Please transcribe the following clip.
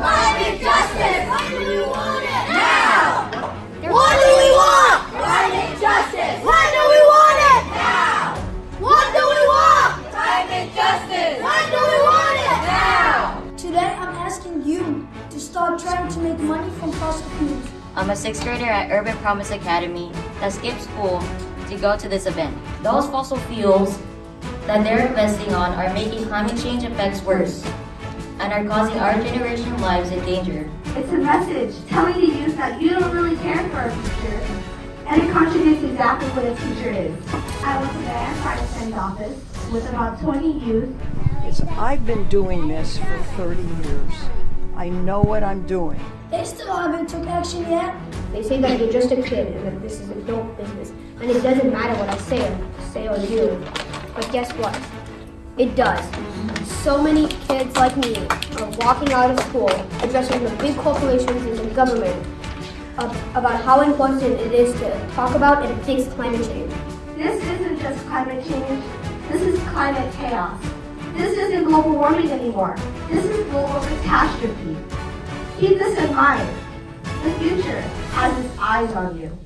Climate justice! When do we want it? Now! What do we want? Climate justice! When do we want it? Now! What do we want? Climate justice! When do we want it? Now! Today I'm asking you to stop trying to make money from fossil fuels. I'm a sixth grader at Urban Promise Academy that skipped school to go to this event. Those fossil fuels that they're investing on are making climate change effects worse and are causing our generation lives in danger. It's a message telling the youth that you don't really care for our future. And it contradicts exactly what a future is. I went to the Ann Protestant's office with about 20 youth. is I've been doing this for 30 years. I know what I'm doing. They still haven't took action yet. They say that you're just a kid and that this is adult business. And it doesn't matter what I say or say or do. But guess what? It does. So many kids like me are walking out of school addressing the big corporations and the government about how important it is to talk about and fix climate change. This isn't just climate change. This is climate chaos. This isn't global warming anymore. This is global catastrophe. Keep this in mind. The future has its eyes on you.